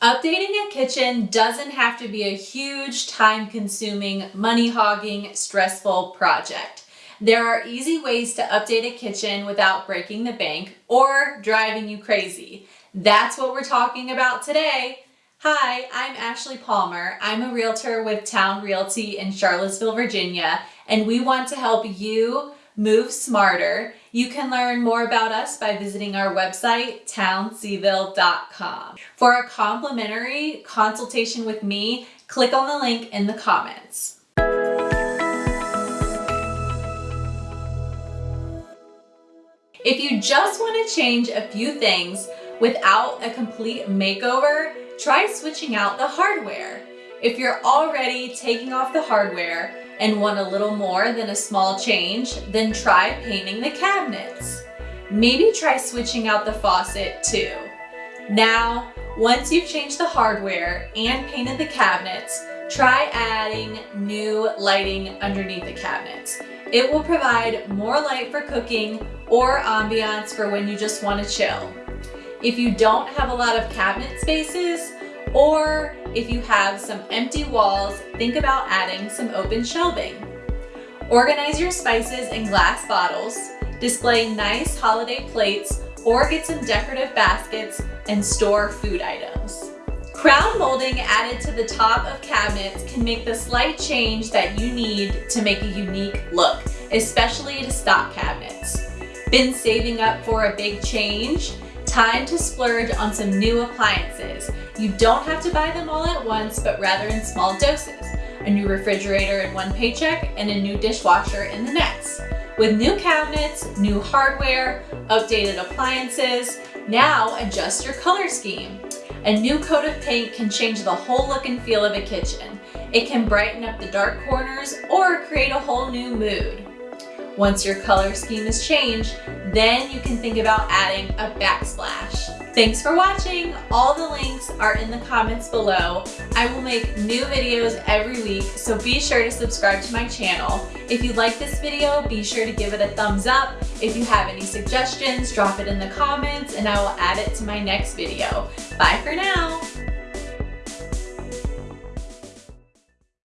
Updating a kitchen doesn't have to be a huge, time-consuming, money-hogging, stressful project. There are easy ways to update a kitchen without breaking the bank or driving you crazy. That's what we're talking about today. Hi, I'm Ashley Palmer. I'm a realtor with Town Realty in Charlottesville, Virginia, and we want to help you move smarter. You can learn more about us by visiting our website, townseville.com. For a complimentary consultation with me, click on the link in the comments. If you just want to change a few things without a complete makeover, try switching out the hardware. If you're already taking off the hardware, and want a little more than a small change, then try painting the cabinets. Maybe try switching out the faucet too. Now, once you've changed the hardware and painted the cabinets, try adding new lighting underneath the cabinets. It will provide more light for cooking or ambiance for when you just want to chill. If you don't have a lot of cabinet spaces, or if you have some empty walls, think about adding some open shelving. Organize your spices in glass bottles, display nice holiday plates, or get some decorative baskets and store food items. Crown molding added to the top of cabinets can make the slight change that you need to make a unique look, especially to stock cabinets. Been saving up for a big change? Time to splurge on some new appliances. You don't have to buy them all at once, but rather in small doses. A new refrigerator in one paycheck and a new dishwasher in the next. With new cabinets, new hardware, updated appliances, now adjust your color scheme. A new coat of paint can change the whole look and feel of a kitchen. It can brighten up the dark corners or create a whole new mood. Once your color scheme is changed, then you can think about adding a backsplash. Thanks for watching. All the links are in the comments below. I will make new videos every week, so be sure to subscribe to my channel. If you like this video, be sure to give it a thumbs up. If you have any suggestions, drop it in the comments and I will add it to my next video. Bye for now.